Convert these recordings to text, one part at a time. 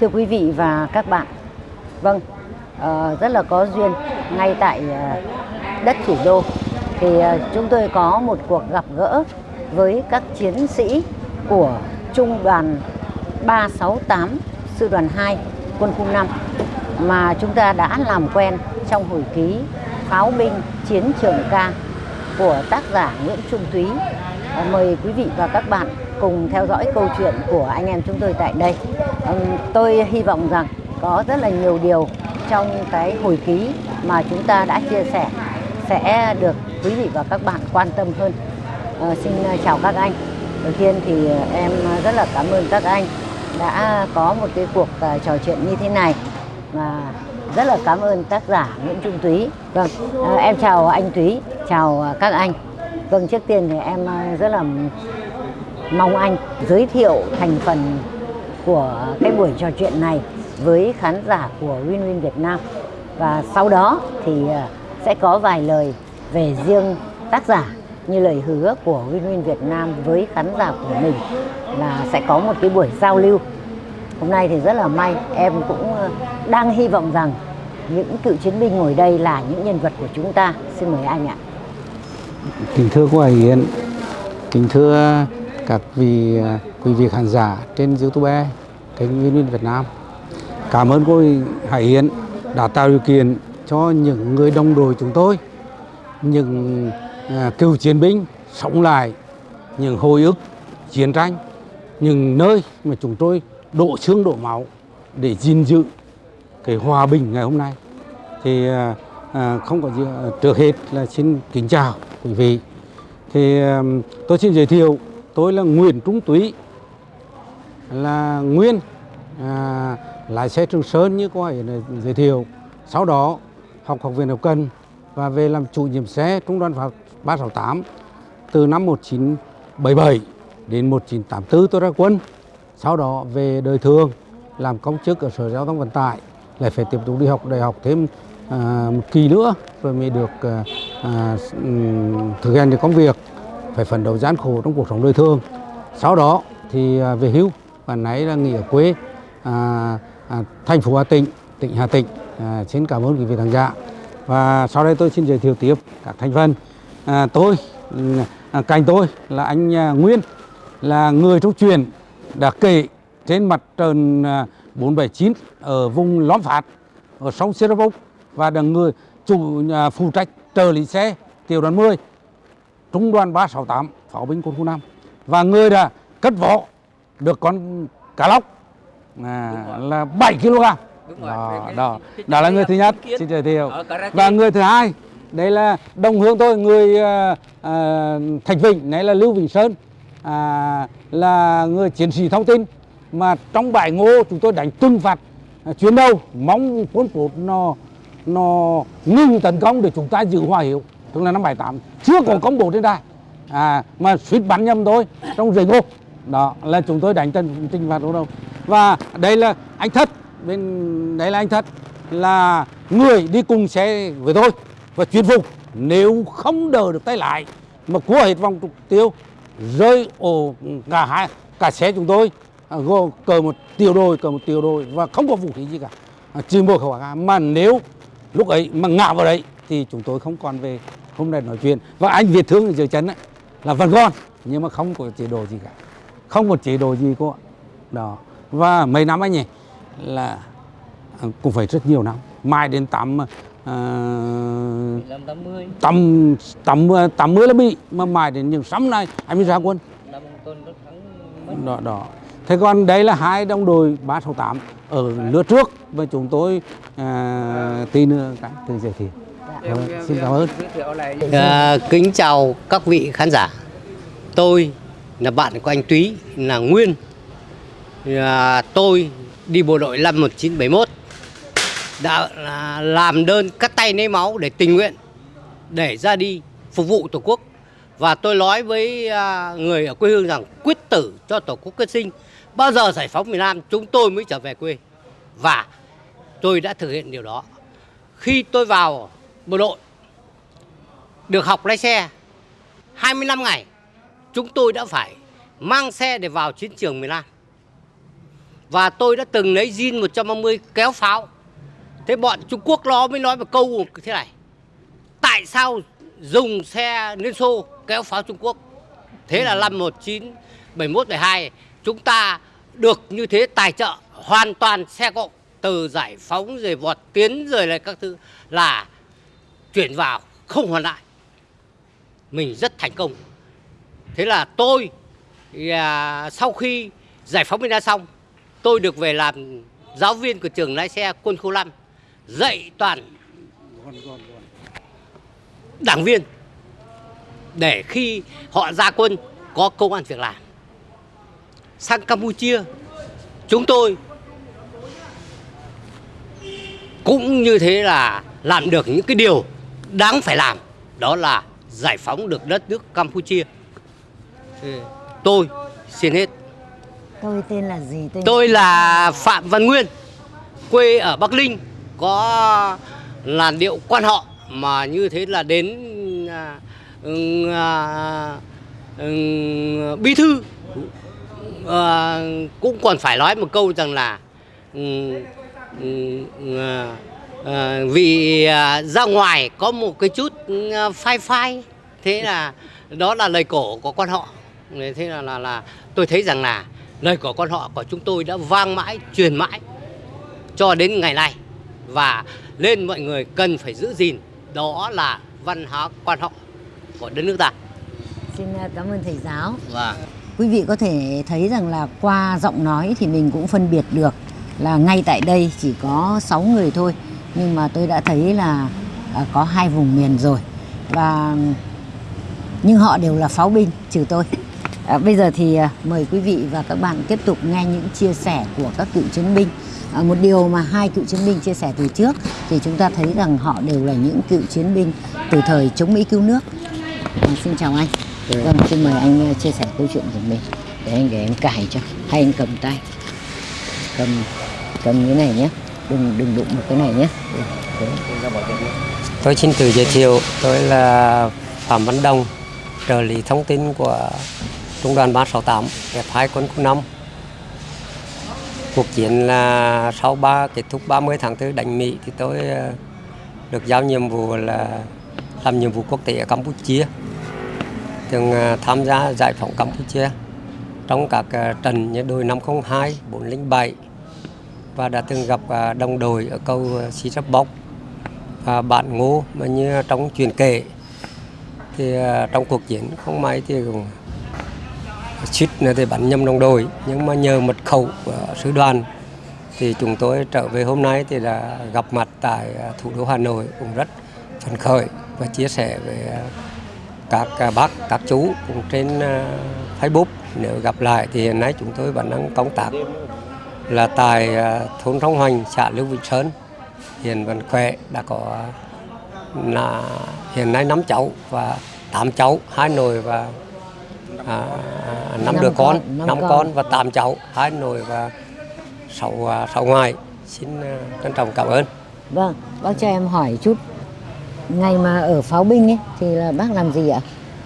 Thưa quý vị và các bạn, vâng, uh, rất là có duyên ngay tại uh, đất thủ đô thì uh, chúng tôi có một cuộc gặp gỡ với các chiến sĩ của Trung đoàn 368 Sư đoàn 2 Quân khu 5 mà chúng ta đã làm quen trong hồi ký Pháo binh Chiến trường ca của tác giả Nguyễn Trung Túy. Mời quý vị và các bạn cùng theo dõi câu chuyện của anh em chúng tôi tại đây. Vâng, tôi hy vọng rằng có rất là nhiều điều trong cái hồi ký mà chúng ta đã chia sẻ sẽ được quý vị và các bạn quan tâm hơn. À, xin ờ, chào các anh. Đầu tiên thì ờ, em rất là cảm ơn các anh đã có một cái cuộc trò chuyện như thế này và rất là cảm ơn tác giả Nguyễn Trung Túy. Vâng, à, em chào anh Túy, chào các anh. Vâng, trước tiên thì em rất là mong anh giới thiệu thành phần của cái buổi trò chuyện này với khán giả của Win Win Việt Nam. Và sau đó thì à, sẽ có vài lời về riêng tác giả như lời hứa của Win Win Việt Nam với khán giả của mình là sẽ có một cái buổi giao lưu. Hôm nay thì rất là may em cũng à, đang hy vọng rằng những cựu chiến binh ngồi đây là những nhân vật của chúng ta. Xin mời anh ạ. Kính thưa cô Hải Yến, kính thưa các vị à, quý vị khán giả trên YouTube kênh Nguyên Nguyên Việt Nam. Cảm ơn cô Hải Yến đã tạo điều kiện cho những người đồng đội chúng tôi, những à, cựu chiến binh sống lại những hồi ức chiến tranh, những nơi mà chúng tôi đổ xương đổ máu để gìn giữ cái hòa bình ngày hôm nay thì à, à, không có gì à, trước hết là xin kính chào quý vị thì à, tôi xin giới thiệu tôi là Nguyễn Trung Túy là nguyên à, lái xe Trường Sơn như cô ấy giới thiệu. Sau đó học học viện hậu cần và về làm chủ nhiệm xe trung đoàn pháo 368 từ năm 1977 đến 1984 tôi ra quân. Sau đó về đời thường làm công chức ở sở giao thông vận tải lại phải tiếp tục đi học đại học thêm à, một kỳ nữa rồi mới được à, à, thực hiện được công việc phải phấn đấu gian khổ trong cuộc sống đời thường. Sau đó thì à, về hưu và nãy là nghỉ ở quê à, à, thành phố Hà Tĩnh tỉnh Hà Tĩnh. À, xin cảm ơn quý vị khán giả. Và sau đây tôi xin giới thiệu tiếp các thành phần. À, tôi à, cạnh tôi là anh à, Nguyên là người trong truyền đã kể trên mặt trận à, 479 ở vùng Lóm Phạt ở sông Sê và là người chủ à, phụ trách trợ lý xe tiểu đoàn 10 trung đoàn 368 pháo binh quân khu 5 và người đã cất võ được con cá lóc. À, là 7 kg. Đúng rồi, đó, cái- đó, cái- đó là người thứ nhất. xin giới thiệu. và người thứ hai đây là đồng hương tôi người à, à, Thạch Vĩnh này là Lưu Vĩnh Sơn. À, là người chiến sĩ thông tin. Mà trong bãi ngô chúng tôi đánh trừng phạt à, chuyến đầu mong quân Pốt nó nó ngừng tấn công để chúng ta giữ hòa hiệu. Tức là năm 78 chưa có công bố trên đài. À, mà suýt bắn nhầm thôi trong rừng ngô đó là chúng tôi đánh trần trừng phạt đâu và đây là anh thất bên đấy là anh thất là người đi cùng xe với tôi và chuyên phục nếu không đỡ được tay lại mà cua hết vòng trục tiêu rơi ổ cả hai cả xe chúng tôi à, gồm cờ một tiểu đội cờ một tiểu đội và không có vũ khí gì cả. À, chỉ một khẩu AK. Mà nếu lúc ấy mà ngã vào đấy thì chúng tôi không còn về hôm nay nói chuyện. Và anh Việt thương ở dưới chân ấy, là vẫn còn nhưng mà không có chế độ gì cả không một chế độ gì cô ạ. Đó. Và mấy năm anh nhỉ là à, cũng phải rất nhiều năm. Mai đến tám 15 80 tầm tầm tầm mươi là bị mà mãi đến những năm nay anh mới ra quân. Đó đó. Thế còn đây là hai đồng đội 368 ở lứa trước và chúng tôi à, tí nữa cái từ giới thiệu Vâng, xin cảm ơn. giới thiệu lại. À, kính chào các vị khán giả. Tôi là bạn của anh Túy là Nguyên. À, tôi đi bộ đội năm 1971 đã làm đơn cắt tay lấy máu để tình nguyện để ra đi phục vụ Tổ quốc. Và tôi nói với à, người ở quê hương rằng quyết tử cho Tổ quốc quyết sinh. Bao giờ giải phóng miền Nam chúng tôi mới trở về quê. Và tôi đã thực hiện điều đó. Khi tôi vào bộ đội được học lái xe 25 ngày chúng tôi đã phải mang xe để vào chiến trường miền Nam và tôi đã từng lấy zin 130 kéo pháo. Thế bọn Trung Quốc nó mới nói một câu thế này. Tại sao dùng xe Liên Xô kéo pháo Trung Quốc? Thế là năm 1971 72 chúng ta được như thế tài trợ hoàn toàn xe cộ, từ giải phóng, rồi vọt tiến, rồi lại các thứ, là chuyển vào không hoàn lại. Mình rất thành công. Thế là tôi à, sau khi giải phóng miền Nam xong, tôi được về làm giáo viên của trường lái xe quân khu 5, dạy toàn đảng viên để khi họ ra quân có công an việc làm. Sang Campuchia, chúng tôi cũng như thế là làm được những cái điều đáng phải làm, đó là giải phóng được đất nước Campuchia. Ừ, Tôi xin hết. tôi tên là gì? Tôi Tôi là Phạm Văn Nguyên, quê ở Bắc Ninh, có làn điệu quan họ mà như thế là đến à, à, ừm, bí thư. À, cũng còn phải nói một câu rằng là à, à, vì à, ra ngoài có một cái chút à, phai phai thế là đó là lời cổ của quan họ thế là là là tôi thấy rằng là lời của quan họ của chúng tôi đã vang mãi truyền mãi cho đến ngày nay. Và nên mọi người cần phải giữ gìn đó là văn hóa quan họ của đất nước ta. Xin à, cảm ơn thầy giáo. Và Quý vị có thể thấy rằng là qua giọng nói thì mình cũng phân biệt được là ngay tại đây chỉ có 6 người thôi. Nhưng mà tôi đã thấy là à, có hai vùng miền rồi. Và nhưng họ đều là pháo binh trừ tôi. À, bây giờ thì à, mời quý vị và các bạn tiếp tục nghe những chia sẻ của các cựu chiến binh. À, một điều mà hai cựu chiến binh chia sẻ từ trước thì chúng ta thấy rằng họ đều là những cựu chiến binh từ thời chống Mỹ cứu nước. À, xin chào anh. Vâng, xin mời anh uh, chia sẻ câu chuyện của mình để anh để em cài cho hay anh cầm tay cầm cầm cái này nhé đừng đừng đụng một cái này nhé Ừ. Tôi xin tự giới thiệu, tôi là Phạm Văn Đông, trợ lý thông tin của Trung đoàn 368, F2 quân khu 5. Cuộc chiến là sau ba kết thúc 30 tháng 4 đánh Mỹ thì tôi ờ, được giao nhiệm vụ là làm nhiệm vụ quốc tế ở Campuchia. Từng ờ, tham gia giải phóng Campuchia trong các ờ, trận như đội 502, 407 và đã từng gặp đồng đội ở câu Sĩ Rắp Bóc và bạn ngô mà như trong truyền kể thì trong cuộc chiến không may thì cũng suýt nữa thì bắn nhầm đồng đội. Nhưng mà nhờ mật khẩu của sứ đoàn thì chúng tôi trở về hôm nay thì đã gặp mặt tại à, thủ đô Hà Nội cũng rất phấn khởi và chia sẻ với à, các à, bác, các chú cũng trên Facebook. Nếu gặp lại thì hiện nay chúng tôi vẫn đang công tác là tại thôn Trong Hoành, xã Lưu Vĩnh Sơn. Hiện vẫn khỏe, đã có là, hiện nay năm cháu và tám cháu, hai nồi và à, năm Năm đứa con, năm con. và tám cháu hai nội và sáu à, sáu ngoại. Xin à, trân trọng cảm ơn. Vâng bác cho em hỏi chút. Ngày mà ở pháo binh ấy thì là bác làm gì ạ?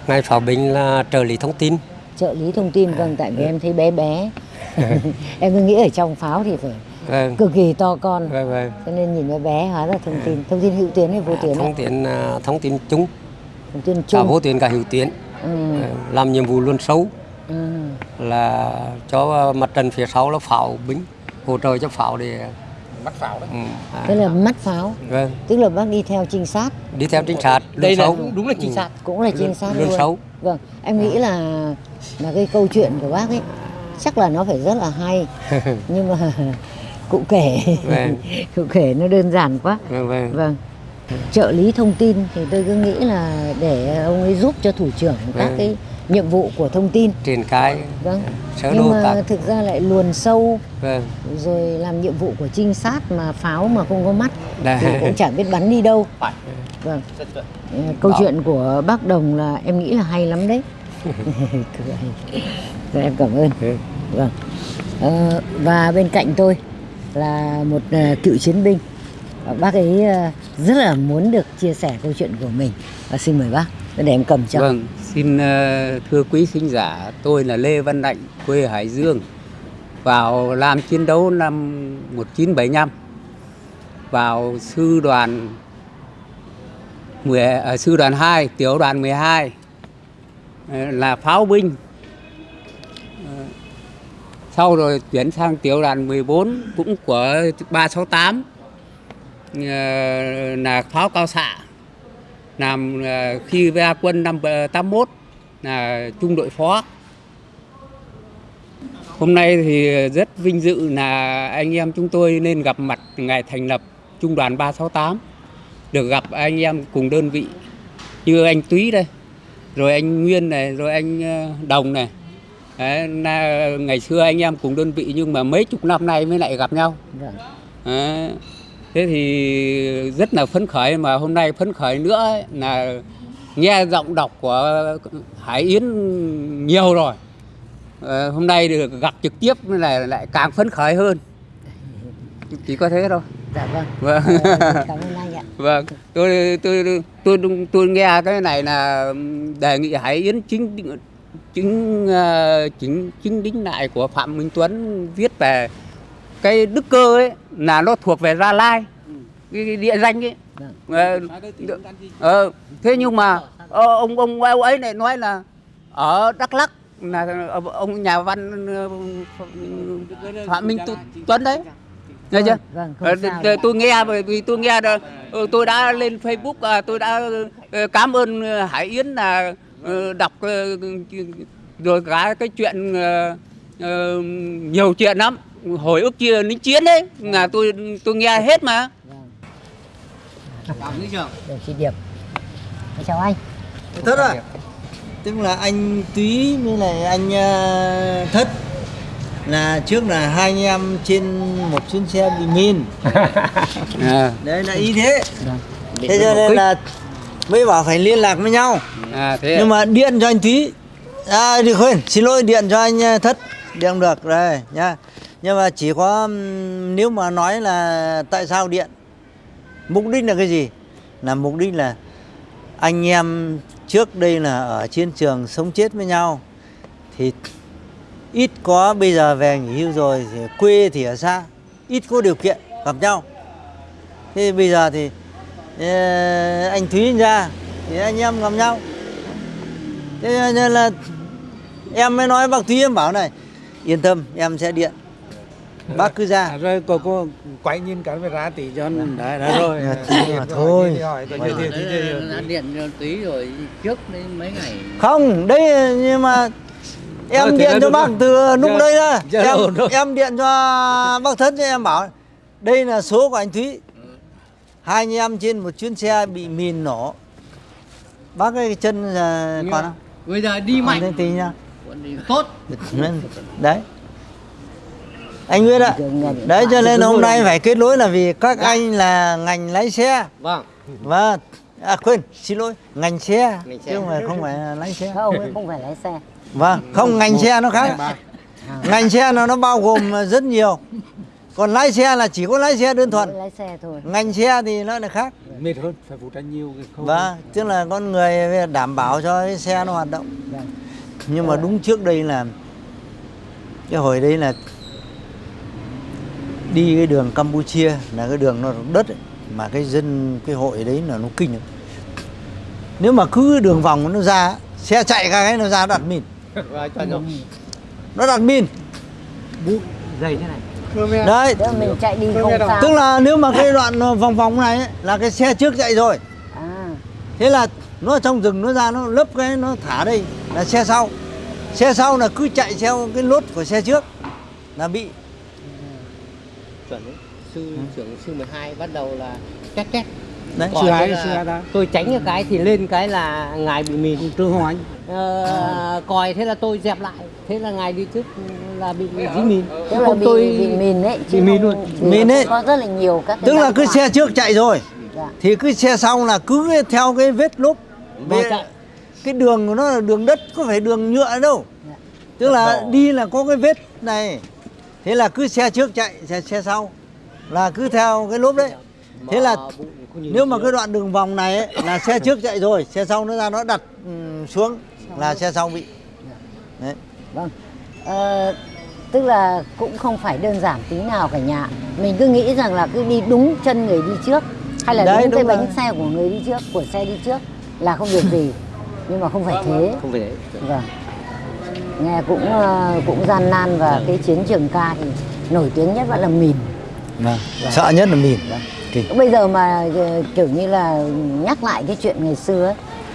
Ngài pháo binh là trợ lý thông tin. Trợ lý thông tin vâng tại vì em thấy bé bé. Em cứ nghĩ ở trong pháo thì phải vâng. cực kỳ to con. Vâng vâng. Cho nên nhìn bé bé hóa ra thông tin. Thông tin hữu tuyến hay vô tuyến thông tin à, thông tin chung. Thông tin cả chung. vô tuyến cả hữu tuyến ừ, làm nhiệm vụ luôn sâu. Ừ. là cho mặt trận phía sau là pháo binh hỗ trợ cho pháo để Bắt pháo đấy. ừ, à, thế là mắt pháo? Vâng. Tức là bác đi theo trinh sát? Đi theo trinh sát Đây là đúng, là trinh Ừ. sát. cũng là trinh sát luôn luôn. sâu. Vâng. Em nghĩ là là cái câu chuyện của bác ấy chắc là nó phải rất là hay. Nhưng mà cụ kể. Vâng. cụ kể nó đơn giản quá. Vâng vâng. Vâng trợ lý thông tin thì tôi cứ nghĩ là để ông ấy giúp cho thủ trưởng các Vâng. cái nhiệm vụ của thông tin. Triển khai vâng. sơ nhưng mà các thực ra lại luồn sâu vâng. rồi làm nhiệm vụ của trinh sát mà pháo mà không có mắt Đây. thì cũng chẳng biết bắn đi đâu. Vâng. Ờ, câu chuyện của bác đồng là em nghĩ là hay lắm đấy. Rồi em cảm ơn. Ừ. vâng. Ờ, và bên cạnh tôi là một ờ, cựu chiến binh Ờ, bác ấy ờ, rất là muốn được chia sẻ câu chuyện của mình. Và xin mời bác để em cầm cho. Vâng, xin ờ, thưa quý khán giả, tôi là Lê Văn Đạnh, quê Hải Dương vào làm chiến đấu năm 1975 vào sư đoàn 10, à, sư đoàn 2, tiểu đoàn 12 là pháo binh. Sau rồi chuyển sang tiểu đoàn 14 cũng của 368 Ờ, là pháo cao xạ. Làm ờ, khi ra quân năm ờ, 81 là trung đội phó. Hôm nay thì rất vinh dự là anh em chúng tôi nên gặp mặt ngày thành lập trung đoàn 368 được gặp anh em cùng đơn vị như anh Túy đây rồi anh Nguyên này rồi anh Đồng này Đấy, là ngày xưa anh em cùng đơn vị nhưng mà mấy chục năm nay mới lại gặp nhau Đấy thế thì rất là phấn khởi mà hôm nay phấn khởi nữa ấy, là nghe giọng đọc của Hải Yến nhiều rồi. Ờ, hôm nay được gặp trực tiếp nên là lại càng phấn khởi hơn. Chỉ có thế thôi. Dạ vâng. vâng. Vâng. Tôi tôi tôi tôi, tôi nghe cái này là đề nghị Hải Yến chính chính ờ, chính chính đính lại của Phạm Minh Tuấn viết về cái đức cơ ấy là nó thuộc về Gia Lai. Cái, cái địa danh ấy. Vâng. Ờ, ờ, thế nhưng mà ờ, ông ông ông ấy lại nói là ở Đắk Lắk là ông nhà văn ờ, Phạm Minh Tu- Tuấn đấy. nghe chưa? Vâng, Ờ, sao. tôi- nghe bởi vì tôi nghe ờ, tôi đã lên Facebook à, tôi đã ờ, cảm ơn ờ, Hải Yến là ờ, đọc ờ, rồi cả cái chuyện ờ, ờ, nhiều chuyện lắm hồi ức chia lính chiến đấy là tôi tôi nghe hết mà. Đồng chí Điệp. Chào anh. thất rồi tức là anh túy với lại anh ờ, thất là trước là hai anh em trên một chuyến xe bị min à, đấy là ý thế. Vâng. thế cho nên là mới bảo phải liên lạc với nhau. À thế nhưng mà điện cho anh túy. À đi quên xin lỗi điện cho anh ờ, thất. Điện không được rồi nha nhưng mà chỉ có nếu mà nói là tại sao điện, mục đích là cái gì? Là mục đích là anh em trước đây là ở chiến trường sống chết với nhau, thì ít có bây giờ về nghỉ hưu rồi thì quê thì ở xa, ít có điều kiện gặp nhau. Thế bây giờ thì ờ, anh Thúy ra thì anh em gặp nhau. Thế nên là em mới nói bác Thúy em bảo này, yên tâm, em sẽ điện bác cứ ra. À, rồi cô cô quay nhìn cái về ra tí cho anh đấy đấy rồi. Thì mà thôi. Đã điện cho tí rồi trước đấy mấy ngày. Không đây nhưng mà em điện cho bác từ lúc đây ra. em, em điện cho bác thất cho em bảo đây là số của anh Thúy. Hai anh em trên một chuyến xe bị mìn nổ. Bác cái chân là còn không? bây giờ đi mạnh. tí đi tốt. Đấy anh Nguyễn ạ. Đấy cho nên hôm nay phải kết nối là vì các anh là ngành lái xe. Vâng. Và à quên xin lỗi ngành xe. Ngành xe. chứ không phải không phải là lái xe. Không, không phải lái xe. vâng không ngành xe nó khác. ngành xe nó nó bao gồm rất nhiều. Còn lái xe là chỉ có lái xe đơn thuần. Lái xe thôi. ngành xe thì nó lại khác. Mệt hơn phải phụ trách nhiều cái khâu. Vâng tức là con người đảm bảo cho cái xe nó hoạt động. Vâng. nhưng mà đúng trước đây là cái hồi đấy là đi cái đường Campuchia là cái đường nó đất ấy, mà cái dân cái hội đấy là nó kinh lắm. Nếu mà cứ cái đường vòng nó ra xe chạy cả cái nó ra đặt mìn. Nó đặt mìn. Dày thế này. Đấy. Mình chạy đi không sao. tức là nếu mà cái đoạn vòng vòng này ấy, là cái xe trước chạy rồi. À, thế là nó trong rừng nó ra nó lấp cái nó thả đây là xe sau. Xe sau là cứ chạy theo cái lốt của xe trước là bị chuẩn đấy. sư trưởng sư 12 bắt đầu là két két đấy Còn sư hai thế là sư hai ta tôi tránh cái cái thì lên cái là ngài bị mìn trương hoàng ờ, còi thế là tôi dẹp lại thế là ngài đi trước là bị dí mìn tức là Không, bị, tôi bị mìn ấy. chứ bị mìn luôn. Mìn ấy. Có rất là nhiều các cái tức là cứ xe trước chạy rồi Dạ. thì cứ xe sau là cứ theo cái vết lốp chạy. cái đường của nó là đường đất có phải đường nhựa đâu Dạ. tức là đi là có cái vết này thế là cứ xe trước chạy xe, xe sau là cứ theo cái lốp đấy. Thế là nếu mà cái đoạn đường vòng này ấy, là xe trước chạy rồi xe sau nó ra nó đặt ừm, xuống là xe sau bị. Đấy. Vâng. Ờ, tức là cũng không phải đơn giản tí nào cả nhà. Mình cứ nghĩ rằng là cứ đi đúng chân người đi trước hay là Đấy, đúng cái bánh xe của người đi trước của xe đi trước là không việc gì. Nhưng mà không phải thế. không phải thế. Vâng nghe cũng ờ, cũng gian nan và cái chiến trường ca thì nổi tiếng nhất vẫn là mìn. Vâng. sợ nhất là mìn. Kinh. bây giờ mà ờ, kiểu như là nhắc lại cái chuyện ngày xưa ấy,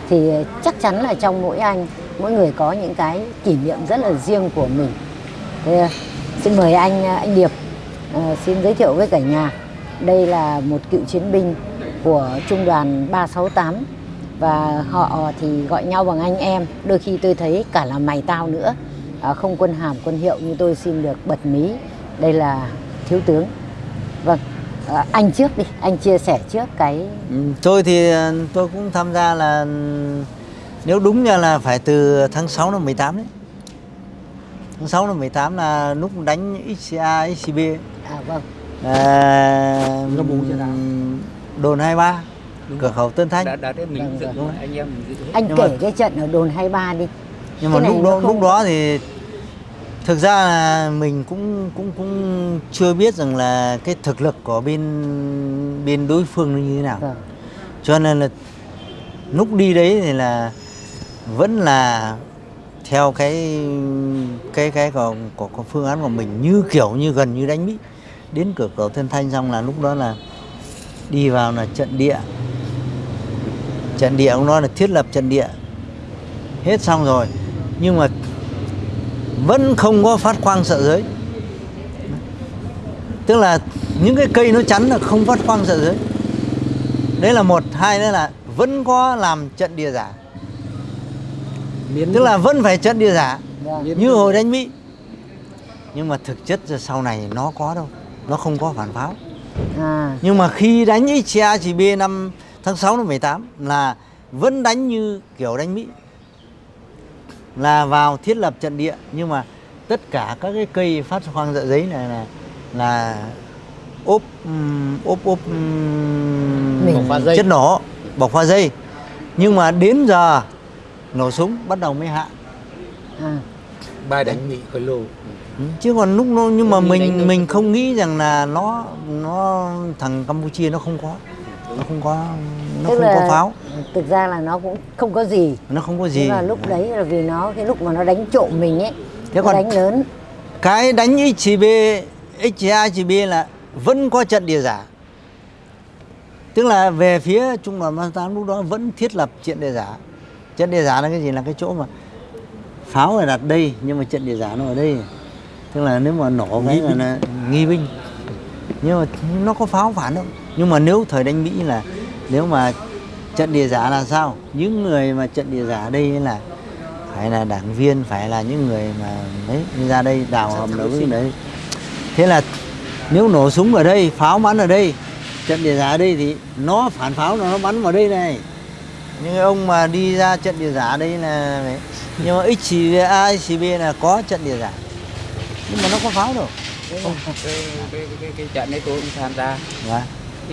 thì chắc chắn là trong mỗi anh mỗi người có những cái kỷ niệm rất là riêng của mình. Thế, ờ, xin mời anh ờ, anh Điệp ờ, xin giới thiệu với cả nhà. Đây là một cựu chiến binh của trung đoàn 368 và họ thì gọi nhau bằng anh em. Đôi khi tôi thấy cả là mày tao nữa. À, không quân hàm quân hiệu như tôi xin được bật mí. Đây là thiếu tướng. Vâng à, anh trước đi. Anh chia sẻ trước cái Ừ, tôi thì ờ, tôi cũng tham gia là nếu đúng ra là phải từ tháng 6 năm 18 đấy. Tháng 6 năm 18 là lúc đánh XCA, XCB à vâng. À, đồn 23 cửa khẩu Tân Thanh. Đã đã đấy mình Vâng, dự vâng. anh em mình dự anh Nhưng kể mà- cái trận ở đồn 23 đi. Nhưng mà Cái này lúc đó không- lúc đó thì thực ra là mình cũng cũng cũng chưa biết rằng là cái thực lực của bên bên đối phương nó như thế nào. Vâng. Cho nên là lúc đi đấy thì là vẫn là theo cái cái cái của, của, của phương án của mình như kiểu như gần như đánh mỹ đến cửa khẩu Tân Thanh xong là lúc đó là đi vào là trận địa trận địa ông nói là thiết lập trận địa. Hết xong rồi. Nhưng mà vẫn không có phát quang sợ giới. Tức là những cái cây nó chắn là không phát quang sợ giới. Đấy là một. Hai nữa là vẫn có làm trận địa giả. Miến tức là vẫn phải trận địa giả vâng Miến- như hồi đánh mỹ. Nhưng mà thực chất ra sau này nó có đâu. Nó không có phản pháo. À. Nhưng mà khi đánh XCA chỉ B năm tháng 6 năm 18 là vẫn đánh như kiểu đánh Mỹ. Là vào thiết lập trận địa nhưng mà tất cả các cái cây phát khoang dạ giấy này là là ốp ốp ốp Mình- chất nổ bọc pha dây. Nhưng mà đến giờ nổ súng bắt đầu mới hạ. À. Bài đánh mỹ khối lồ. Ừ, chứ còn lúc nó nhưng mà mình mình không nghĩ rằng là nó nó thằng Campuchia nó không có nó không có nó tức không là có pháo. thực ra là nó cũng không có gì. Nó không có gì. Nhưng mà lúc đấy là vì nó cái lúc mà nó đánh trộm mình ấy Thế nó còn- đánh lớn. cái đánh XCB XCA XCB là vẫn có trận địa giả. Tức là về phía trung đoàn 38 lúc đó vẫn thiết lập trận địa giả. Trận địa giả là cái gì? Là cái chỗ mà pháo là đặt đây nhưng mà trận địa giả nó ở đây. Tức là nếu mà nổ cái là, là nghi binh. Nhưng mà nó có pháo phản đâu nhưng mà nếu thời đánh mỹ là nếu mà trận địa giả là sao? Những người mà trận địa giả đây là phải là đảng viên phải là những người mà đấy ra đây đào hầm đấu đấy. Thế là nếu nổ súng ở đây pháo bắn ở đây trận địa giả ở đây thì nó phản pháo nó bắn vào đây này. Những cái ông mà đi ra trận địa giả đây là nhưng mà XCA, XCB là có trận địa giả. Nhưng mà nó có pháo đâu. Cái, cái, cái, cái trận đấy tôi cũng tham gia. Vâng,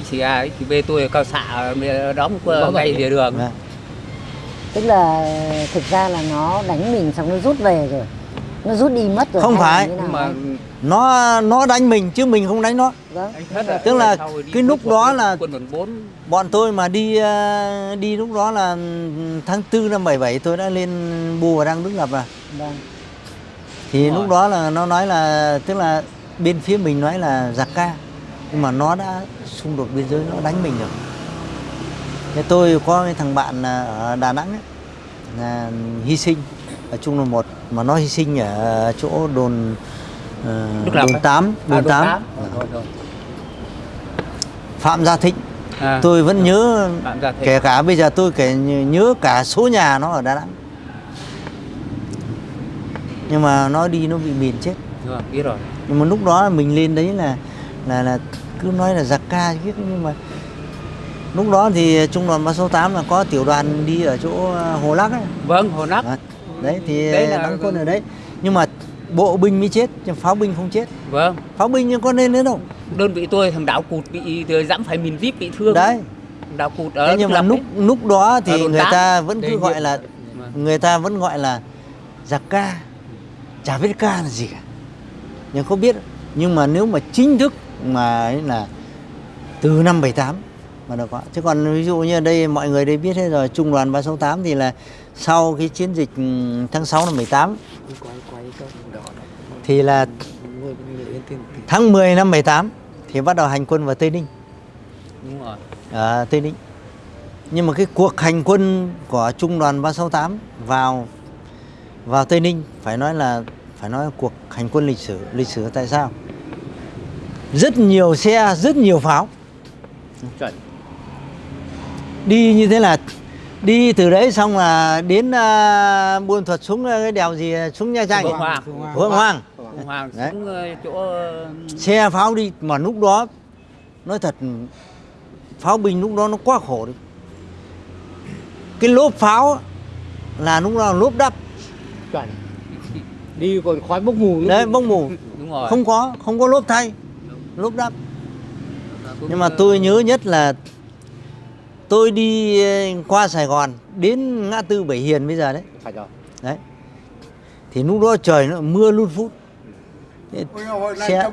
XCA, XCB tôi ở cao xạ đóng qua ngay địa đường. Vâng. tức là thực ra là nó đánh mình xong nó rút về rồi. Nó rút đi mất rồi Không phải. mà nó nó đánh mình chứ mình không đánh nó. Vâng. Là Tức là cái lúc đó là- quân đoàn 4 bọn tôi mà đi ờ, đi lúc đó là tháng 4 năm 77 tôi đã lên bù và đang đứng lập rồi. Vâng. Thì Đúng lúc rồi. đó là nó nói là tức là bên phía mình nói là giặc ca nhưng mà nó đã xung đột biên giới nó đánh mình rồi. Thế tôi có thằng bạn là ở Đà Nẵng ấy, là hy sinh ở trung đoàn một mà nó hy sinh ở chỗ đồn Lập đồn ấy. 8 à, đồn 8 Rồi, rồi, rồi. Phạm Gia Thịnh. À, tôi vẫn nhớ kể cả bây giờ tôi kể nhớ cả số nhà nó ở Đà Nẵng. Nhưng mà nó đi nó bị mìn chết. Rồi, biết rồi. Nhưng mà lúc đó mình lên đấy là là là cứ nói là giặc ca chứ nhưng mà lúc đó thì trung đoàn 368 là có tiểu đoàn đi ở chỗ ờ, Hồ Lắc ấy. vâng hồ nắp Đấy, đấy thì Đấy là- đóng quân ở đấy. Nhưng mà bộ binh mới chết chứ pháo binh không chết. Vâng. Pháo binh nhưng có nên nữa đâu đơn vị tôi thằng đảo cụt bị dẫm phải mìn vip bị thương. Đấy. Đảo cụt ở thế nhưng mà lúc ấy. lúc đó thì người ta vẫn cứ gọi là Vâng. người ta vẫn gọi là giặc ca. Chả biết ca là gì cả. Nhưng không biết. Nhưng mà nếu mà chính thức mà ấy là từ năm 78 mà được có chứ còn ví dụ như đây mọi người đây biết hết rồi trung đoàn 368 thì là sau cái chiến dịch ừ, tháng 6 năm 78 thì là tháng 10 năm 78 thì bắt đầu hành quân vào Tây Ninh đúng rồi ở Tây Ninh. Nhưng mà cái cuộc hành quân của trung đoàn 368 vào vào Tây Ninh phải nói là phải nói là cuộc hành quân lịch sử. Lịch sử tại sao? Rất nhiều xe, rất nhiều pháo. Chuẩn. Đi như thế là đi từ đấy xong là đến uh, Buôn Thuật xuống ờ, cái đèo gì xuống Nha Trang. Phượng Hoàng. Phượng Hoàng. Xuống ờ, chỗ ờ, xe pháo đi mà lúc đó nói thật pháo binh lúc đó nó quá khổ đi cái lốp pháo là lúc đó lốp đắp chuẩn đi còn khói bốc mù nữa đấy bông mù đúng rồi không có không có lốp thay lốp đắp nhưng mà tôi nhớ nhất là tôi đi ờ, qua Sài Gòn đến ngã tư Bảy Hiền bây giờ đấy. Phải rồi. Đấy. Thì lúc đó trời nó mưa luôn phút. Thế xe,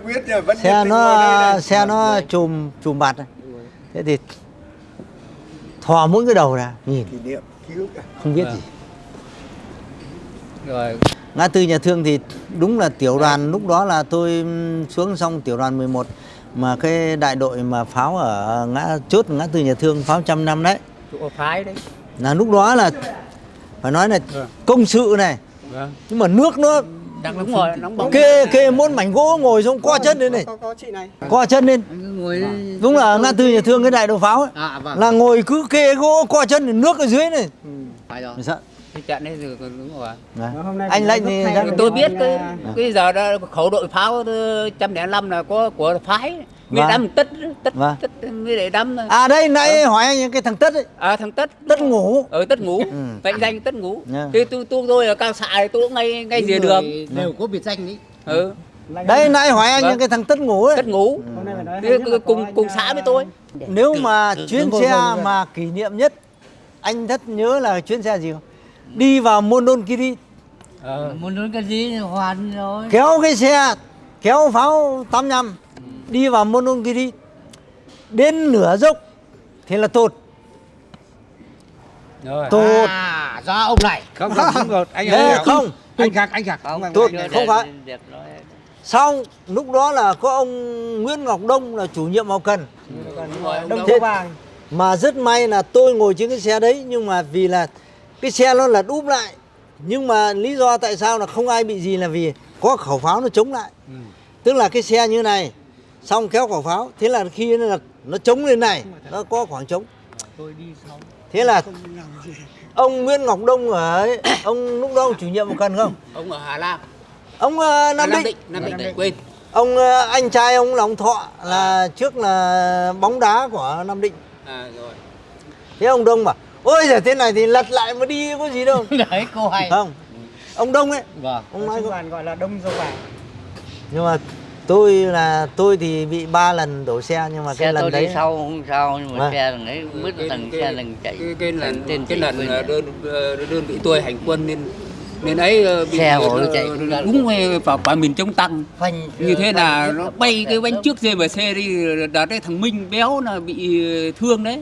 xe nó xe nó chùm chùm bạt này. thế thì thò mỗi cái đầu ra nhìn. Không biết gì. Rồi ngã tư nhà thương thì đúng là tiểu đoàn lúc đó là tôi xuống xong tiểu đoàn 11 mà cái đại đội mà pháo ở ngã chốt ngã tư nhà thương pháo trăm năm đấy. Chỗ phái đấy. Là lúc đó là phải nói là Vâng. công sự này. Vâng. Nhưng mà nước nó đang đúng rồi nóng bỏng. kê kê muốn mảnh gỗ ngồi xuống co chân lên này. co chân lên. Ngồi đúng là ngã tư nhà thương cái đại đội pháo ấy. À vâng. là ngồi cứ kê gỗ co chân nước ở dưới này. Phải rồi. Mình sợ. cái trận đấy thì đúng rồi Đấy. anh lệnh thì tôi biết cái cái giờ đó khẩu đội pháo trăm lẻ năm là có của phái. Mới Vâng. đâm tất tất Vâng. tất mới để đâm à đây nãy hỏi anh cái thằng tất ấy. À thằng tất tất ngủ. Ở tất ngủ. Ừ. danh tất ngủ. Dạ. thì tôi tôi tôi ở cao xạ thì tôi cũng ngay ngay rìa đường. Đều có biệt danh đấy. ừ. Đây nãy hỏi anh Vâng. những cái thằng tất ngủ ấy. Tất ngủ. Thì cùng cùng xã với tôi. Nếu mà chuyến xe mà kỷ niệm nhất anh thất nhớ là chuyến xe gì không đi vào cái gì thì hoàn rồi. kéo cái xe kéo pháo 85 đi vào Mondonkiri đến nửa dốc thì là tột. Rồi. Tột. À, do ông này. không không không rồi anh Đấy, anh không. Anh khác anh khác Không, Tốt, anh không để- phải. để xong lúc đó là có ông Nguyễn Ngọc Đông là chủ nhiệm hậu cần. Ông Đông Đông. Thế mà rất may là tôi ngồi trên cái xe đấy nhưng mà vì là cái xe nó là đúp lại. Nhưng mà lý do tại sao là không ai bị gì là vì có khẩu pháo nó chống lại. Tức là cái xe như này xong kéo khẩu pháo thế là khi nó là nó chống lên này nó có khoảng trống. Thế là ông Nguyễn Ngọc Đông ở ấy, ông lúc đó ông chủ nhiệm hậu cần không? Ông ở Hà Lam. Ông ờ, Nam Nam Định. Định Nam Định quên. Ông ờ, anh trai ông là ông Thọ là trước là bóng đá của Nam Định. À rồi. Thế ông Đông bảo ôi giời thế này thì lật lại mà đi có gì đâu Đấy, cô hay. không ông Đông ấy Vâng. ông nói không gọi là đông dâu vàng nhưng mà tôi là tôi thì bị ba lần đổ xe nhưng mà Xe cái lần tôi đấy đi sau không sao nhưng mà Vâng. xe thằng ấy là thằng xe thằng chạy. cái, cái lần tên cái lần ờ, rồi. đơn ờ, đơn vị tôi hành quân nên nên ấy ờ, bị Xe ờ, chạy đúng vào quả miền chống tăng Phanh như thế là nó bay cái bánh xe trước GMC đi đợt đấy thằng Minh béo là bị thương đấy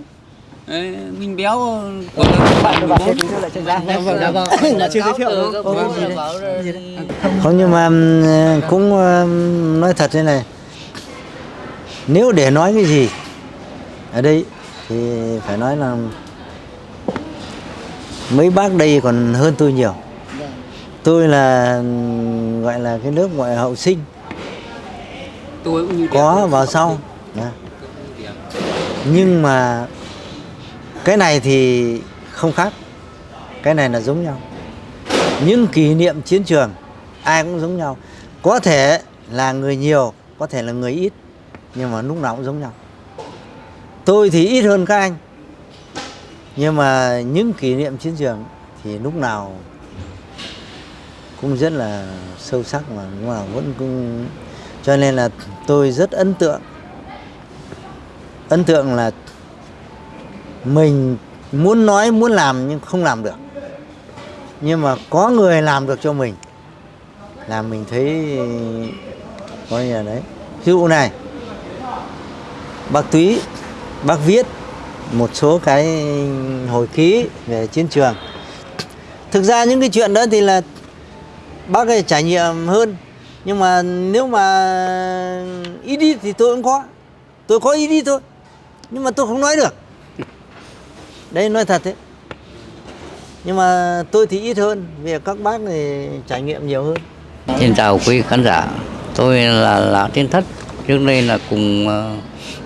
Đấy, Minh béo của bạn Dạ vâng. Là chưa giới thiệu đâu. không nhưng mà ừm, cũng ừm, nói thật thế này. Nếu để nói cái gì ở đây thì phải nói là mấy bác đây còn hơn tôi nhiều. Tôi là gọi là cái lớp gọi là hậu sinh. Tôi cũng như có vào sau. Dạ. nhưng mà cái này thì không khác. Cái này là giống nhau. Những kỷ niệm chiến trường, ai cũng giống nhau. Có thể là người nhiều, có thể là người ít, nhưng mà lúc nào cũng giống nhau. Tôi thì ít hơn các anh, nhưng mà những kỷ niệm chiến trường thì lúc nào cũng rất là sâu sắc mà cũng là vẫn cũng cho nên là tôi rất ấn tượng. Ấn tượng là mình muốn nói, muốn làm nhưng không làm được. Nhưng mà có người làm được cho mình là mình thấy coi như là đấy. Ví dụ này, bác túy, bác viết một số cái hồi ký về chiến trường. Thực ra những cái chuyện đó thì là bác ấy trải nghiệm hơn. Nhưng mà nếu mà ý đi thì tôi cũng có. Tôi có ý đi thôi. Nhưng mà tôi không nói được đấy nói thật đấy nhưng mà tôi thì ít hơn vì các bác thì trải nghiệm nhiều hơn Xin chào quý khán giả, tôi là Lão Thiên Thất. Trước đây là cùng ờ,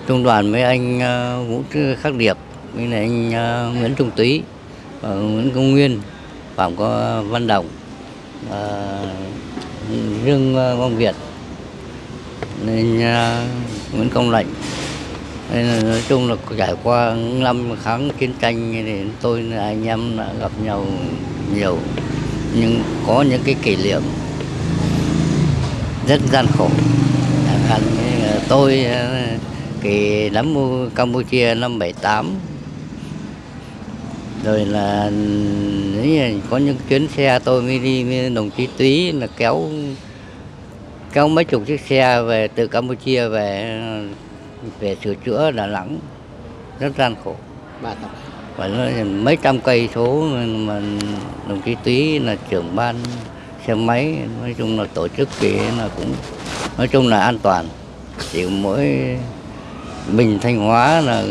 trung đoàn với anh ờ, Vũ Khắc Điệp, với lại anh ờ, Nguyễn Trung Túy, và Nguyễn Công Nguyên, Phạm có Văn Đồng, và Dương Quang Việt, nên Nguyễn Công Lệnh. Nên là nói chung là trải qua năm kháng chiến tranh thì tôi là anh em đã gặp nhau nhiều. Nhưng có những cái kỷ niệm rất gian khổ. Chẳng hạn tôi kỳ đám Campuchia năm 78 rồi là ừ, là có những chuyến xe tôi mới đi với đồng chí Túy là kéo kéo mấy chục chiếc xe về từ Campuchia về ừ, về sửa chữa Đà Nẵng rất gian khổ. Phải nói mấy trăm cây số mà đồng chí Túy là trưởng ban xe máy nói chung là tổ chức thì là cũng nói chung là an toàn. Chỉ mỗi mình thanh hóa là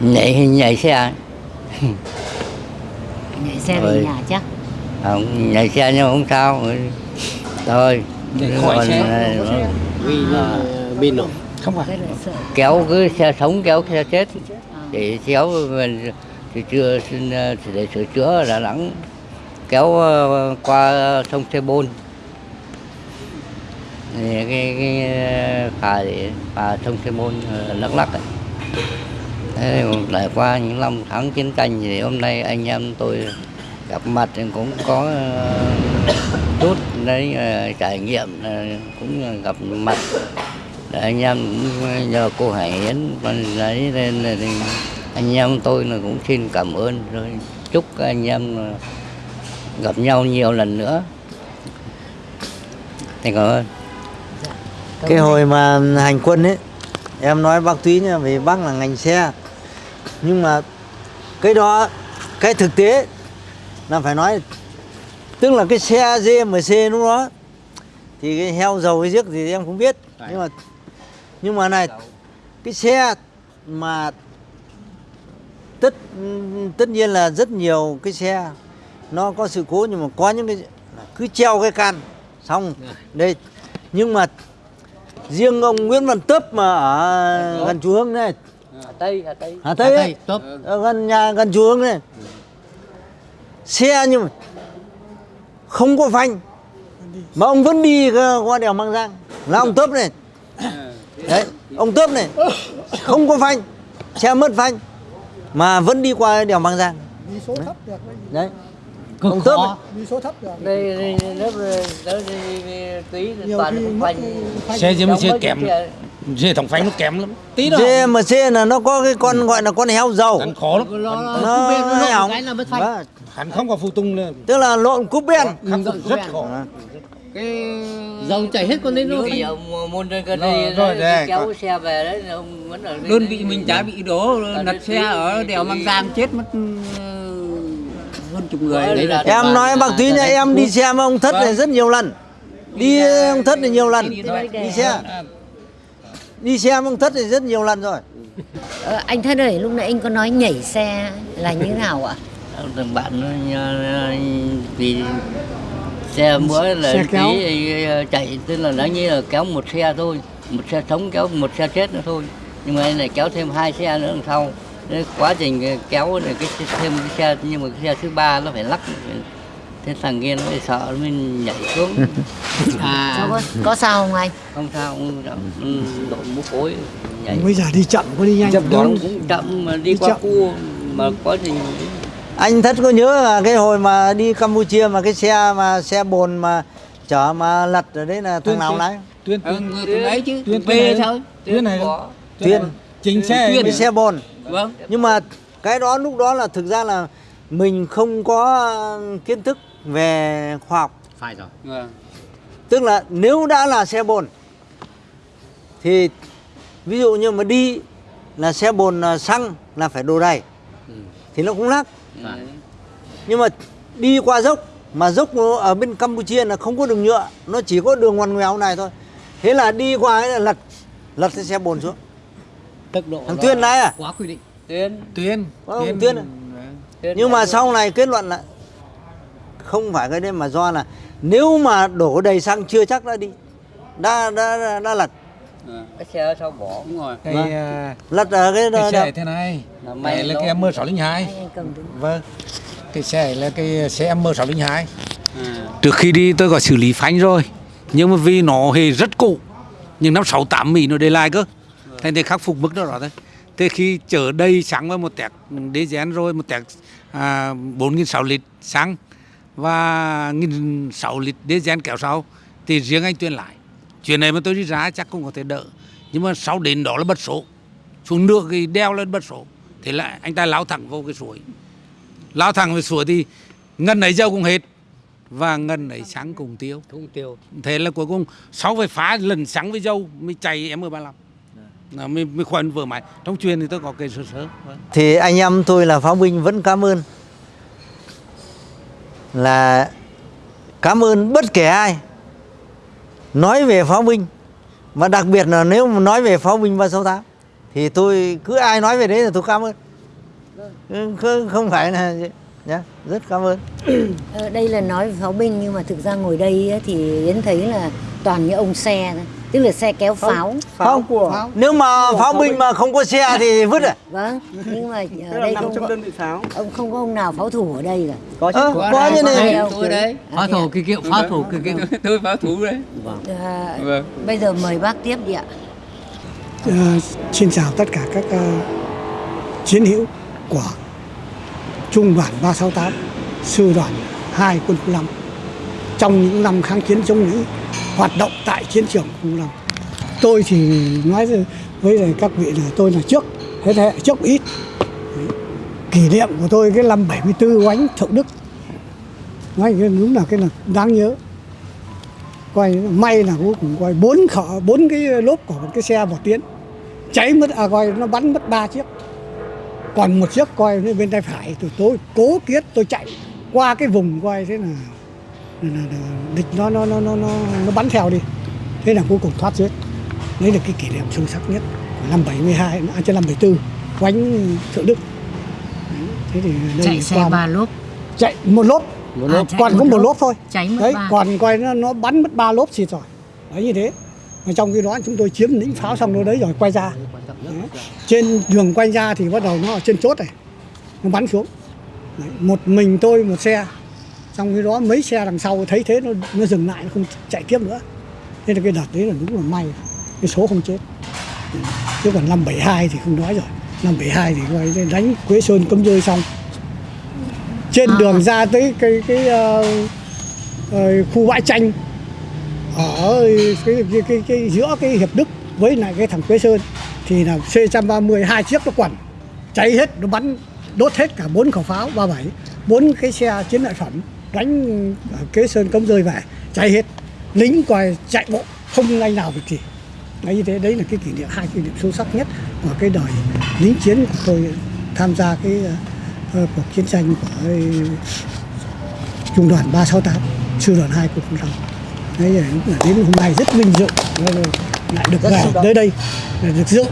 nhảy nhảy xe nhảy xe về nhà chắc không nhảy xe nhưng mà không sao. Thôi Để khỏi xe. vì là pin nổ. Không phải. Kéo cứ xe sống kéo xe chết. Để kéo mình thì chưa xin ờ, để sửa chữa ở Đà Nẵng. Kéo ờ, qua sông Sê Bôn. Thì cái cái phà để phà sông Sê Bôn Đắk Lắk ấy. Thế lại qua những năm tháng chiến tranh thì hôm nay anh em tôi gặp mặt thì cũng có ờ, chút đấy ờ, trải nghiệm ờ, cũng gặp mặt. Để anh em cũng nhờ cô Hải Yến lấy lên nên là thì anh em tôi là cũng xin cảm ơn. Rồi chúc anh em gặp nhau nhiều lần nữa. Thành cảm ơn. Dạ, cái hồi mà hành quân ấy, em nói bác túy nha, vì bác là ngành xe. Nhưng mà cái đó, cái thực tế là phải nói tức là cái xe GMC lúc đó thì cái heo dầu cái giếc thì em không biết. Nhưng mà nhưng mà này cái xe mà tất tất nhiên là rất nhiều cái xe nó có sự cố nhưng mà có những cái cứ treo cái can xong. Đây nhưng mà riêng ông Nguyễn Văn Tớp mà ở gần chùa Hương này. Hà Tây Hà Tây. Hà Tây ấy, ở gần nhà gần chùa Hương này xe nhưng mà không có phanh. Mà ông vẫn đi qua đèo Mang Giang. Là ông Tớp này. Đấy ông Tớp này. Không có phanh. Xe mất phanh. Mà vẫn đi qua đèo Mang Giang. Đi số thấp được đấy. Ông Tớp này. đi số thấp được. Đây đây lớp lớp tí toàn phanh. phanh. xe mấy kém chiếc xe. Dê thằng phanh nó kém lắm. Tí đó GMC là nó có cái con gọi là con heo dầu hắn khó lắm. Nó hay hỏng Vâng. hắn không có phụ tung nữa. Tức là lộn cúp ben khắc phục rất khó. Dầu chảy hết con Những rồi cái ông môn đây gần Rồi, đây rồi, đấy, kéo còn- xe về đấy ông vẫn ở đơn đấy. vị mình chả bị đổ đơn xe ở đèo Mang Giang chết mất ừ, hơn chục người đấy là em nói bác túy nhà em đi xe với ông thất này rất nhiều lần. Đi ông thất này nhiều lần. đi xe đi xe ông thất này rất nhiều lần rồi. Ờ, anh thân ơi lúc nãy anh có nói nhảy xe là như thế nào ạ? Thằng bạn nó nhờ- vì xe mỗi là Xe tí ờ, chạy tức là đáng như là kéo một xe thôi một xe sống kéo một xe chết nữa thôi. Nhưng mà anh này kéo thêm hai xe nữa đằng sau. Quá trình kéo này cái thêm cái xe nhưng mà cái xe thứ ba nó phải lắc thế thằng kia nó sợ mới nhảy xuống. À. Sao có, có sao không anh? Không sao không ừ, độ mũ phối nhảy. Bây giờ đi chậm có đi nhanh chậm Đơn- cũng chậm mà đi Đi qua chậm. cua mà quá trình anh thất có nhớ là cái hồi mà đi Campuchia mà cái xe mà xe bồn mà chở mà lật ở đấy là thằng Tuyên nào Tuyên. lái tuyên ừ, tuyên người ấy chứ. tuyên B tuyên này. thôi tuyên này. Có Tuyên chính xe. Tuyên. xe bồn. Vâng. Nhưng mà cái đó lúc đó là thực ra là mình không có kiến thức về khoa học. Phải rồi. Vâng. tức là nếu đã là xe bồn thì ví dụ như mà đi là xe bồn à, xăng là phải đổ đầy thì nó cũng lắc. Nhưng mà đi qua dốc mà dốc ở bên Campuchia là không có đường nhựa nó chỉ có đường ngoằn ngoèo này thôi. Thế là đi qua ấy là lật lật cái xe bồn xuống. Tốc độ Thằng Tuyên đấy à? quá quy định. Tuyên tuyên Có ông Tuyên à? nhưng mà sau này kết luận là không phải cái đấy mà do là nếu mà đổ đầy xăng chưa chắc đã đi. Đã đã đã, đã lật cái xe sao bỏ đúng rồi. Cái Vâng. à, lật ở cái, cái xe thế này. Là này là cái M602 anh cầm đứng vâng. Cái xe là cái xe M602 à. Trước khi đi tôi có xử lý phanh rồi Nhưng mà vì nó hề rất cũ Nhưng năm 68 Mỹ nó để lại cơ. Thành thì khắc phục mức đó rồi thôi. Thế khi chở đầy xăng với một tẹt DZN rồi Một tẹt à, 4.600 lít xăng Và 1.600 lít DZN kéo sau Thì riêng anh tuyên lại Chuyện này mà tôi đi ra chắc cũng có thể đỡ. Nhưng mà sau đến đó là bật số. Xuống nước thì đeo lên bật số. Thế là anh ta lao thẳng vô cái suối. Lao thẳng về suối thì Ngân ấy dâu cũng hết. Và ngân ấy sáng cùng tiêu. Không tiêu. Thế là cuối cùng sau phải phá lần sáng với dâu mới chạy M35 là mới, mới khuẩn vừa mãi. Trong truyền thì tôi có cái sơ sơ. Thì anh em tôi là pháo binh vẫn cảm ơn là cảm ơn bất kể ai nói về pháo binh. Mà đặc biệt là nếu mà nói về pháo binh 368 thì tôi cứ ai nói về đấy là tôi cảm ơn. Không, không phải là nhá rất cảm ơn. Ờ, đây là nói về pháo binh nhưng mà thực ra ngồi đây thì Yến thấy là toàn những ông xe thôi tức là xe kéo pháo. không. của nếu mà pháo binh mà không có xe thì vứt à? Vâng nhưng mà ở đây không có, đơn vị pháo. ông không có ông nào pháo thủ ở đây cả. Có chứ có có như này tôi đấy phá thủ kỳ kiệu phá thủ kỳ kiệu tôi pháo thủ đấy. À, Vâng. bây giờ mời bác tiếp đi ạ. Ờ, xin chào tất cả các ờ, chiến hữu của Trung đoàn 368, Sư đoàn 2 quân khu 5 trong những năm kháng chiến chống Mỹ hoạt động tại chiến trường khu 5. Tôi thì nói với- các vị là tôi là trước, thế hệ trước ít. Đấy. Kỷ niệm của tôi cái năm 74 oánh Thượng Đức. Nói cái đúng là cái là đáng nhớ coi may là cuối cùng coi bốn khở, bốn cái lốp của một cái xe một tiến cháy mất à coi nó bắn mất ba chiếc còn một chiếc coi bên tay phải tôi tôi cố kiết, tôi chạy qua cái vùng coi thế nào là địch nó nó nó nó nó nó bắn theo đi. Thế là cuối cùng thoát chết đấy là cái kỷ niệm sâu sắc nhất của năm 72 à, trên năm 74 quánh thượng đức. Đấy, thế thì đây chạy xe ba lốp. Chạy một lốp. Một lốp. À, còn có một lốp. lốp thôi. Cháy mất đấy ba. còn quay nó, nó bắn mất ba lốp xịt rồi. Đấy như thế. Mà trong khi đó chúng tôi chiếm lĩnh pháo xong nó đấy rồi quay ra. Đấy. trên đường quay ra thì bắt đầu nó ở trên chốt này. Nó bắn xuống. Đấy. một mình tôi một xe trong khi đó mấy xe đằng sau thấy thế nó nó dừng lại nó không chạy tiếp nữa. Thế là cái đợt đấy là đúng là may cái số không chết. Chứ còn năm 72 thì không nói rồi. Năm 72 thì quay đánh Quế Sơn cấm rơi xong. Trên À. đường ra tới cái cái ờ, ờ, khu bãi tranh ở cái, cái, cái, cái giữa cái hiệp đức với lại cái thằng quế sơn thì là c 130 hai chiếc nó quẩn. Cháy hết nó bắn đốt hết cả bốn khẩu pháo 37 bốn cái xe chiến lợi phẩm đánh quế sơn cống rơi về cháy hết. Lính coi chạy bộ không anh nào việc gì đấy như thế đấy là cái kỷ niệm hai kỷ niệm sâu sắc nhất của cái đời lính chiến của tôi tham gia cái ờ, cuộc chiến tranh của trung đoàn 368 sư đoàn 2 của năm đấy là lúc là đến hôm nay rất vinh dự lại được về tới đây được dự.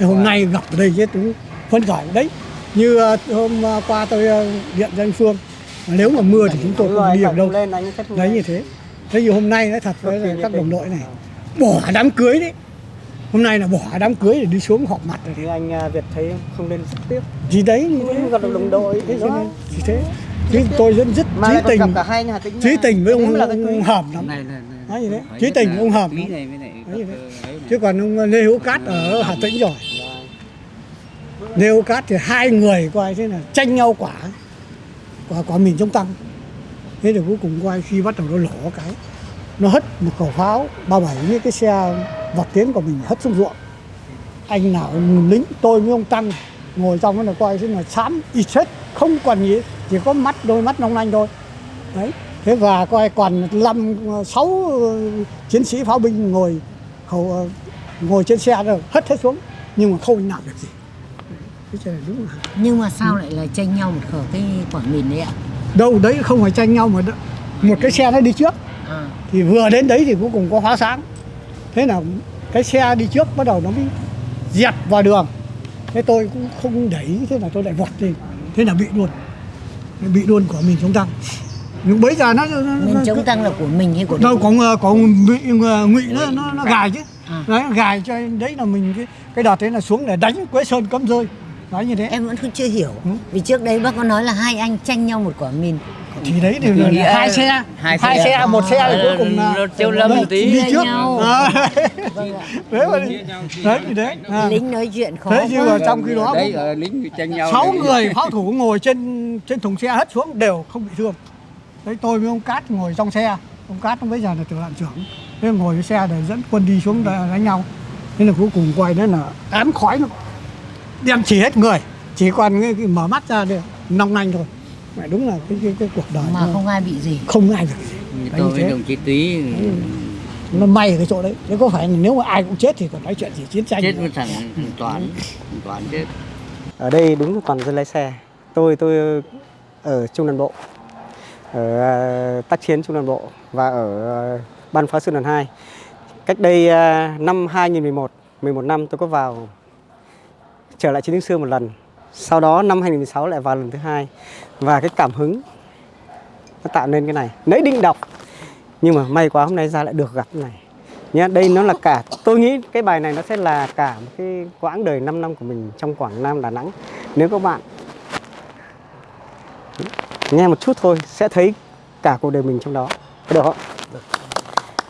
Hôm nay gặp ở đây đúng phấn khởi. Đấy như ờ, hôm ờ, qua tôi ờ, điện cho anh Phương nếu mà mưa thì chúng tôi không đi được đâu. Đấy như thế. Thế như hôm nay nói thật với là các đồng đội này bỏ đám cưới đấy hôm nay là bỏ đám cưới để đi xuống họp mặt rồi. Thì anh à, Việt thấy không nên rất tiếc. Gì đấy gặp đồng đội thế thì đó thế. Chứ tôi rất rất trí tình cả hai nhà tính trí tình với ông, ông, hòm lắm. Này đấy? Chí tình với ông Hợp Lý lắm. này này. chứ còn ông Lê Hữu Cát ở Hà Tĩnh rồi. Lê Hữu Cát thì hai người coi thế là tranh nhau quả quả quả mình chống tăng. Thế thì cuối cùng coi khi bắt đầu nó lổ cái, nó hất một khẩu pháo, ba bảy với cái xe vọt tiến của mình hất xuống ruộng. Anh nào lính tôi với ông tăng ngồi trong nó là coi thế là xám ít chết không còn gì, chỉ có mắt đôi mắt long lanh thôi. Đấy, thế và coi còn năm, sáu chiến sĩ pháo binh ngồi, khẩu, ngồi trên xe rồi hất hết xuống, nhưng mà không làm được gì cái này đúng là Nhưng mà sao lại là tranh nhau một khẩu cái quả mìn đấy ạ? đâu đấy không phải tranh nhau mà một cái xe nó đi trước. À. thì vừa đến đấy thì cuối cùng có hóa sáng. Thế là cái xe đi trước bắt đầu nó mới dẹt vào đường. Thế tôi cũng không đẩy thế là tôi lại vọt lên. Thế là bị luôn. Bị luôn của mình chống tăng. Nhưng bây giờ nó, nó, Mình nó chống tăng là của mình hay của đâu có có bị ngụy nó nó, nó gài chứ. À. đấy gài cho đấy là mình cái cái đợt đấy là xuống để đánh quế sơn cấm rơi nói như thế Em vẫn chưa hiểu. Ừ. Vì trước đấy bác có nói là hai anh tranh nhau một quả mìn. thì đấy thì là, nghĩa là hai xe hai hai xe. xe một xe thì cuối cùng là tiêu lâm một tí. đi trước nhau. À, Vâng đấy mà đấy thì đấy à. Lính nói chuyện khó thế nhưng mà trong khi đó đấy ở lính tranh nhau sáu người pháo thủ ngồi trên trên thùng xe hất xuống đều không bị thương đấy tôi với ông cát ngồi trong xe ông cát bây giờ là tiểu đoàn trưởng thế ngồi cái xe để dẫn quân đi xuống đánh nhau thế là cuối cùng quay đấy là ám khói nó đem chỉ hết người chỉ còn cái, cái mở mắt ra để nong nanh thôi. Mẹ đúng là cái cái, cái cuộc đời Mà nó không ai bị gì. không ai được. Gì tôi với đồng chí Túy nó may ở cái chỗ đấy. Chứ có phải nếu mà ai cũng chết thì còn nói chuyện gì chiến tranh chết với thằng Toán, Toán chết. ở đây đúng là toàn dân lái xe. Tôi tôi ở trung đoàn bộ. Ở ờ, tác chiến trung đoàn bộ và ở ờ, ban phá sư đoàn 2 cách đây ờ, năm 2011 11 năm tôi có vào trở lại chiến trường xưa một lần. Sau đó năm 2016 lại vào lần thứ hai. Và cái cảm hứng nó tạo nên cái này. Nãy định đọc. Nhưng mà may quá hôm nay ra lại được gặp cái này. Nhá đây nó là cả tôi nghĩ cái bài này nó sẽ là cả một cái quãng đời 5 năm của mình trong Quảng Nam Đà Nẵng. Nếu các bạn nghe một chút thôi sẽ thấy cả cuộc đời mình trong đó. Có được không?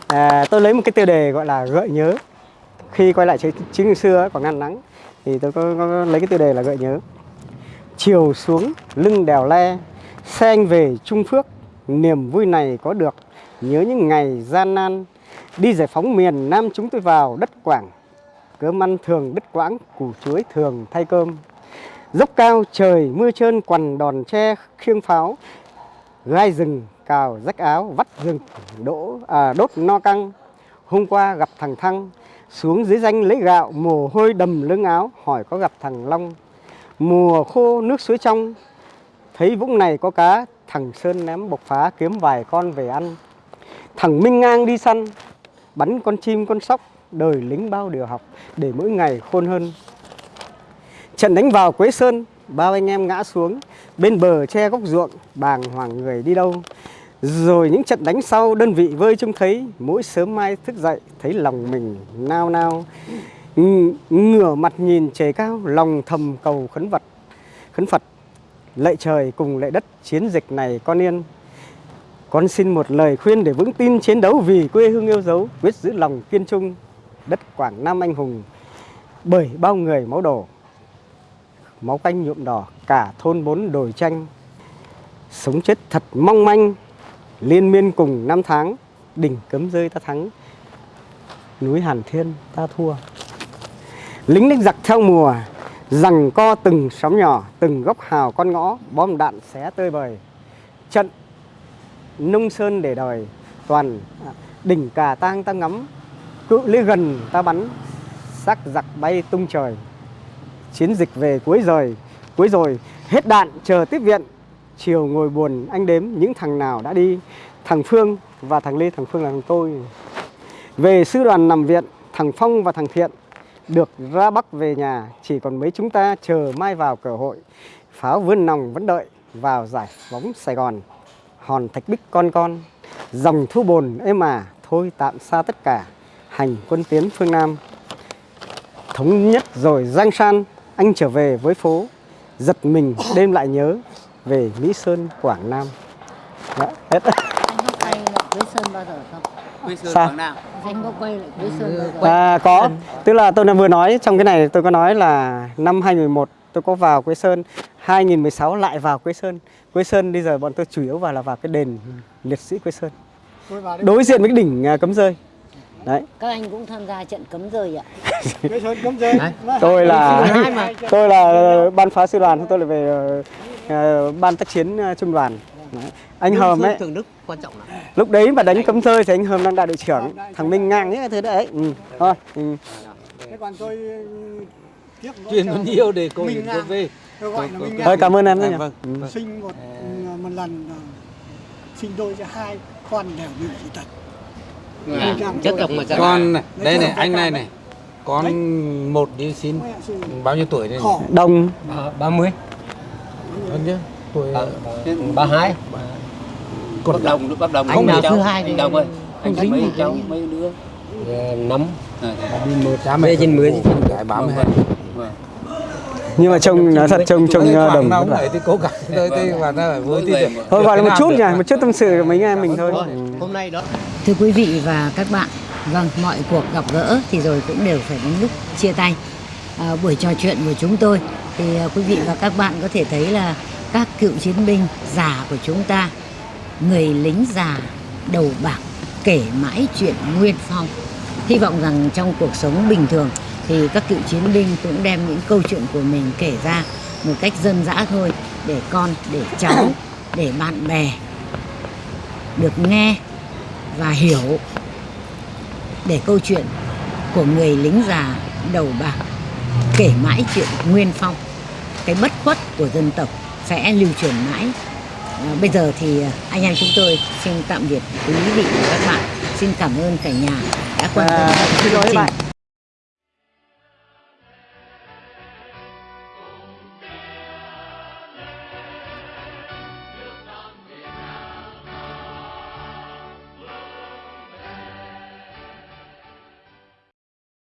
À, tôi lấy một cái tiêu đề gọi là gợi nhớ khi quay lại chiến trường xưa Quảng Nam Đà Nẵng thì tôi có, có lấy cái tiêu đề là gợi nhớ. Chiều xuống lưng đèo le xe anh về Trung Phước niềm vui này có được nhớ những ngày gian nan. Đi giải phóng miền Nam chúng tôi vào đất Quảng cơm ăn thường đứt quãng củ chuối thường thay cơm. Dốc cao trời mưa trơn quằn đòn tre khiêng pháo gai rừng cào rách áo vắt rừng đỗ à, đốt no căng. Hôm qua gặp thằng thăng xuống dưới danh lấy gạo, mồ hôi đầm lưng áo, hỏi có gặp thằng long. Mùa khô nước suối trong, thấy vũng này có cá, thằng sơn ném bộc phá kiếm vài con về ăn. Thằng minh ngang đi săn, bắn con chim con sóc, đời lính bao điều học, để mỗi ngày khôn hơn. Trận đánh vào quế sơn, bao anh em ngã xuống, bên bờ che góc ruộng, bàng hoàng người đi đâu rồi những trận đánh sau, đơn vị vơi trông thấy. Mỗi sớm mai thức dậy, thấy lòng mình nao nao. Ng- ngửa mặt nhìn trời cao, lòng thầm cầu khấn vật, khấn phật. Lệ trời cùng lệ đất, chiến dịch này con yên. Con xin một lời khuyên để vững tin chiến đấu vì quê hương yêu dấu, quyết giữ lòng kiên trung. Đất quảng nam anh hùng, bởi bao người máu đổ. Máu canh nhuộm đỏ cả thôn bốn đồi tranh sống chết thật mong manh liên miên cùng năm tháng, đỉnh cấm rơi ta thắng. Núi hàn thiên ta thua. Lính đánh giặc theo mùa, rằng co từng sóng nhỏ, từng góc hào con ngõ, bom đạn xé tơi bời. Trận nông sơn để đời toàn đỉnh cà tang ta ngắm, cự ly gần ta bắn sắc giặc bay tung trời. Chiến dịch về cuối rồi cuối rồi, hết đạn chờ tiếp viện chiều ngồi buồn, anh đếm những thằng nào đã đi, thằng Phương và thằng Lê, thằng Phương là thằng tôi. Về sư đoàn nằm viện, thằng Phong và thằng Thiện được ra Bắc về nhà, chỉ còn mấy chúng ta chờ mai vào cửa hội. Pháo vươn nòng vẫn đợi vào giải bóng Sài Gòn. Hòn thạch bích con con, dòng thu bồn êm mà thôi tạm xa tất cả, hành quân tiến phương Nam. Thống nhất rồi giang san, anh trở về với phố, giật mình đêm lại nhớ về Mỹ Sơn Quảng Nam Đó, hết Anh có quay lại Quế Sơn bao giờ không? Quê Sơn Sao? Quảng Nam. Anh có quay lại Quế Sơn bao giờ? À, có, tức là tôi đã vừa nói trong cái này tôi có nói là năm 2011 tôi có vào Quế Sơn, 2016 lại vào Quế Sơn. Quế Sơn bây giờ bọn tôi chủ yếu vào là vào cái đền liệt sĩ Quế Sơn. Tôi vào đấy Đối diện với cái đỉnh à, cấm rơi. Đấy, Các anh cũng tham gia trận cấm rơi ạ. quế sơn cấm rơi tôi là tôi là ban phá sư đoàn, tôi là về ờ, ban tác chiến ờ, trung đoàn. Đấy. anh Hờm ấy Thượng Đức quan trọng lắm. lúc đấy mà đánh cấm rơi thì anh Hờm đang đại đội trưởng thằng Minh ngang cái thứ đấy ừ. thôi ừ. Thế còn tôi tiếc nỗi truyền bao nhiêu để cô vượt về gọi là thôi cảm ơn em À, nhiều vâng. ừ. sinh một một lần sinh đôi cho hai con đều bị dị tật Dạ, chất độc mà con này đây này anh này này con một đi xin bao nhiêu tuổi đây đồng ba mươi hơn chứ tuổi ba hai. Cột đồng lúc bắt đồng Anh nào thứ hai thì anh đồng ơi? không anh dính mấy cháu mấy đứa? Năm đi một cha mẹ Về trên mười. cái bám hết nhưng mà trông nói thật trông trông ờ, đồng vả. ấy thì cố gắng thôi thì và nó phải vui được. thôi gọi là một chút nhỉ một chút tâm sự của mấy anh em mình thôi. hôm nay đó. Thưa quý vị và các bạn, vâng, mọi cuộc gặp gỡ thì rồi cũng đều phải đến lúc chia tay. À, buổi trò chuyện của chúng tôi thì à, quý vị và các bạn có thể thấy là các cựu chiến binh già của chúng ta, người lính già đầu bạc kể mãi chuyện nguyên phong. Hy vọng rằng trong cuộc sống bình thường thì các cựu chiến binh cũng đem những câu chuyện của mình kể ra một cách dân dã thôi để con, để cháu, để bạn bè được nghe và hiểu để câu chuyện của người lính già đầu bạc kể mãi chuyện nguyên phong cái bất khuất của dân tộc sẽ lưu truyền mãi. À, bây giờ thì anh em chúng tôi xin tạm biệt quý vị và các bạn. Xin cảm ơn cả nhà đã quan tâm À, lỗi chương trình. bạn